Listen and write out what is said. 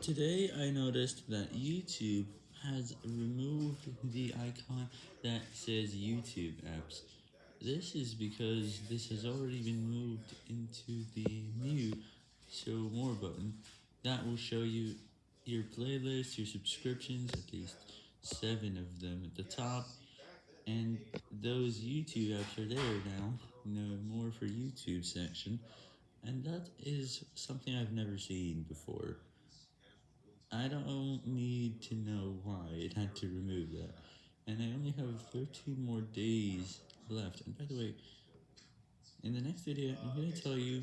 Today I noticed that YouTube has removed the icon that says YouTube apps. This is because this has already been moved into the new show more button that will show you your playlists, your subscriptions, at least seven of them at the top, and those YouTube apps are there now, no more for YouTube section, and that is something I've never seen before. I don't need to know why it had to remove that, and I only have 13 more days left, and by the way, in the next video, I'm going to tell you